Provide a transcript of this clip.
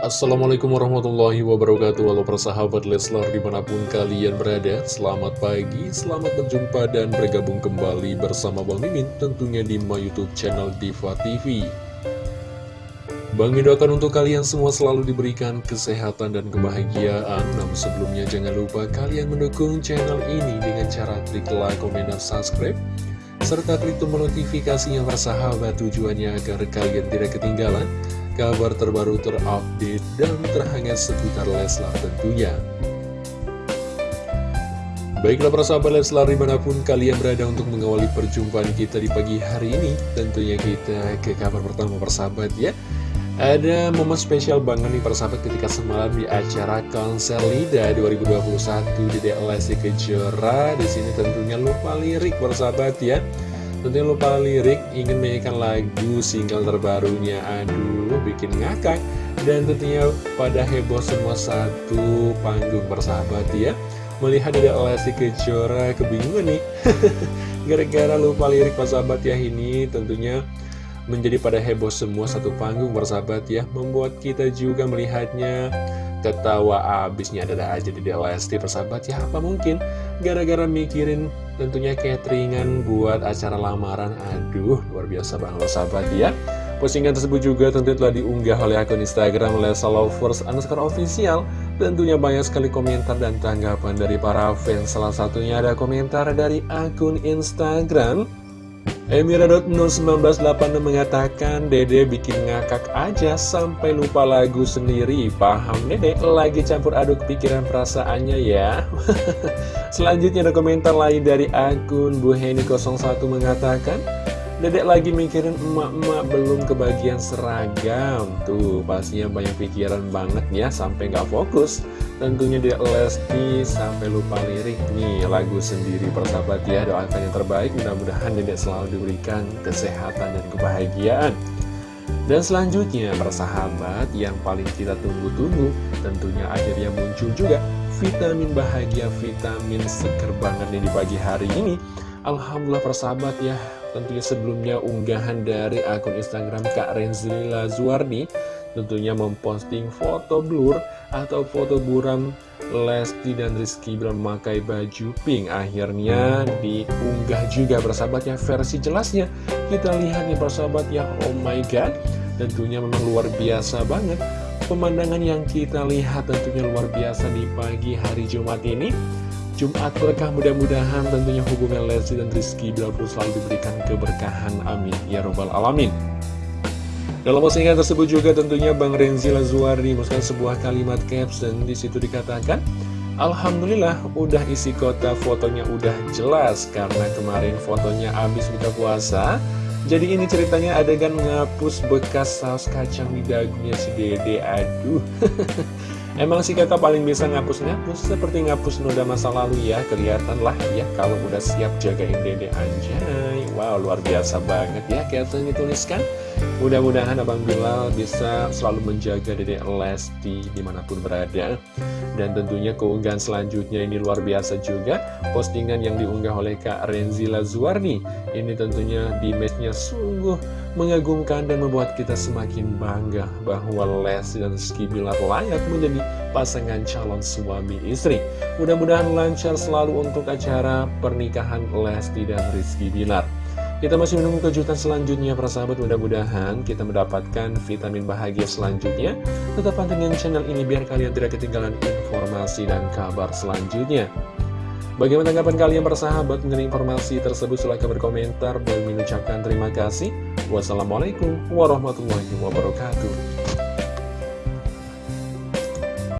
Assalamualaikum warahmatullahi wabarakatuh. Halo persahabat Leslar di mana pun kalian berada Selamat pagi, selamat berjumpa dan bergabung kembali bersama Bang Mimin Tentunya di my youtube channel Diva TV Bang doakan untuk kalian semua selalu diberikan kesehatan dan kebahagiaan. Namun sebelumnya jangan lupa kalian mendukung channel ini dengan cara klik like, komen, dan subscribe serta klik tombol notifikasinya persahabat tujuannya agar kalian tidak ketinggalan kabar terbaru terupdate dan terhangat seputar Leslar tentunya. Baiklah para sahabat Leslar di mana pun kalian berada untuk mengawali perjumpaan kita di pagi hari ini Tentunya kita ke kabar pertama persahabat ya Ada momen spesial banget nih persahabat ketika semalam di acara konser LIDA 2021 di DLSI Kejora Di sini tentunya lupa lirik persahabat ya Tentunya lupa lirik, ingin menyanyikan lagu single terbarunya. Aduh, bikin ngakak. Dan tentunya pada heboh semua satu panggung bersahabat ya. Melihat ada Lesti Kejora kebingungan nih. Gara-gara lupa lirik persahabat ya ini tentunya menjadi pada heboh semua satu panggung bersahabat ya. Membuat kita juga melihatnya ketawa abisnya ada aja di Lesti persahabat ya Apa mungkin? Gara-gara mikirin tentunya cateringan buat acara lamaran. Aduh, luar biasa banget sahabat ya. Postingan tersebut juga tentu telah diunggah oleh akun Instagram Lesa Lovers underscore official. Tentunya banyak sekali komentar dan tanggapan dari para fans. Salah satunya ada komentar dari akun Instagram Emira.01986 mengatakan Dede bikin ngakak aja sampai lupa lagu sendiri. Paham Dede? Lagi campur aduk pikiran perasaannya ya. Selanjutnya ada komentar lain dari akun Bu Heni01 mengatakan Dedek lagi mikirin emak-emak belum kebagian seragam. Tuh pastinya banyak pikiran banget ya sampai nggak fokus. Tentunya dia Lesti sampai lupa lirik nih lagu sendiri persahabat ya Doakan yang terbaik. Mudah-mudahan dedek selalu diberikan kesehatan dan kebahagiaan. Dan selanjutnya persahabat yang paling kita tunggu-tunggu tentunya akhirnya muncul juga vitamin bahagia, vitamin seger banget nih di pagi hari ini. Alhamdulillah persahabat ya Tentunya sebelumnya unggahan dari akun Instagram Kak Renzila Zuardi Tentunya memposting foto blur atau foto buram Lesti dan Rizky memakai baju pink. Akhirnya diunggah juga bersahabat ya versi jelasnya. Kita lihat nih persahabat ya oh my god Tentunya memang luar biasa banget. Pemandangan yang kita lihat tentunya luar biasa di pagi hari Jumat ini Jumat berkah mudah-mudahan tentunya hubungan Lesti dan Rizky Bilar selalu diberikan keberkahan amin. Ya robbal alamin. Dalam postingan tersebut juga tentunya Bang Renzi Lazuardi memasukkan sebuah kalimat caption di situ dikatakan Alhamdulillah udah isi kota fotonya udah jelas. Karena kemarin fotonya habis buka puasa jadi ini ceritanya adegan ngapus bekas saus kacang di dagunya si dede. Aduh Emang si kakak paling bisa ngapus-ngapus? Seperti ngapus noda masa lalu ya Kelihatan lah ya kalau udah siap jagain dede anjay Wow luar biasa banget ya Captain dituliskan. Mudah-mudahan Abang Bilal bisa selalu menjaga dede Lesti di mana pun berada. Dan tentunya keunggahan selanjutnya ini luar biasa juga. Postingan yang diunggah oleh Kak Renzila Zuarni. Ini tentunya di matchnya sungguh mengagumkan dan membuat kita semakin bangga Bahwa Lesti dan Rizky Bilar layak menjadi pasangan calon suami istri Mudah-mudahan lancar selalu untuk acara pernikahan Lesti dan Rizky Bilar kita masih menunggu kejutan selanjutnya para sahabat mudah-mudahan kita mendapatkan vitamin bahagia selanjutnya Tetap pantengin channel ini biar kalian tidak ketinggalan informasi dan kabar selanjutnya Bagaimana tanggapan kalian persahabat mengenai informasi tersebut? Silahkan berkomentar dan mengucapkan terima kasih. Wassalamualaikum warahmatullahi wabarakatuh.